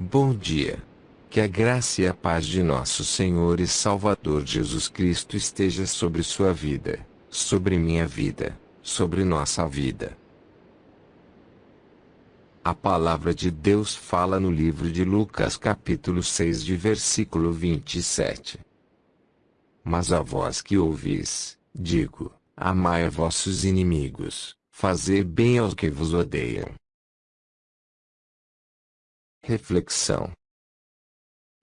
Bom dia. Que a graça e a paz de nosso Senhor e Salvador Jesus Cristo esteja sobre sua vida, sobre minha vida, sobre nossa vida. A palavra de Deus fala no livro de Lucas capítulo 6 de versículo 27. Mas a vós que ouvis, digo, amai a vossos inimigos, fazer bem aos que vos odeiam. Reflexão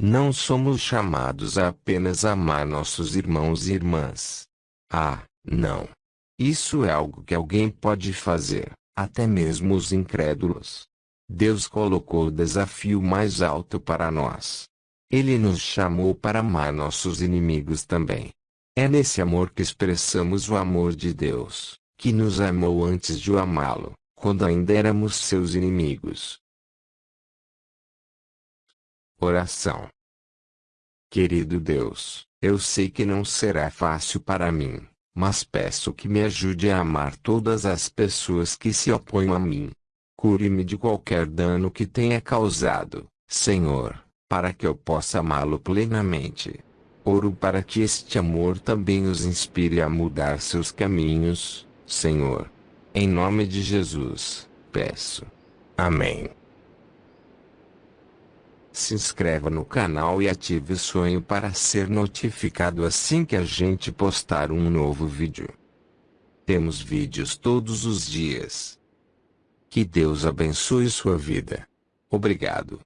Não somos chamados a apenas amar nossos irmãos e irmãs. Ah, não. Isso é algo que alguém pode fazer, até mesmo os incrédulos. Deus colocou o desafio mais alto para nós. Ele nos chamou para amar nossos inimigos também. É nesse amor que expressamos o amor de Deus, que nos amou antes de o amá-lo, quando ainda éramos seus inimigos. Oração Querido Deus, eu sei que não será fácil para mim, mas peço que me ajude a amar todas as pessoas que se opõem a mim, Cure-me de qualquer dano que tenha causado, Senhor, para que eu possa amá-lo plenamente. Oro para que este amor também os inspire a mudar seus caminhos, Senhor. Em nome de Jesus, peço. Amém. Se inscreva no canal e ative o sonho para ser notificado assim que a gente postar um novo vídeo. Temos vídeos todos os dias. Que Deus abençoe sua vida. Obrigado.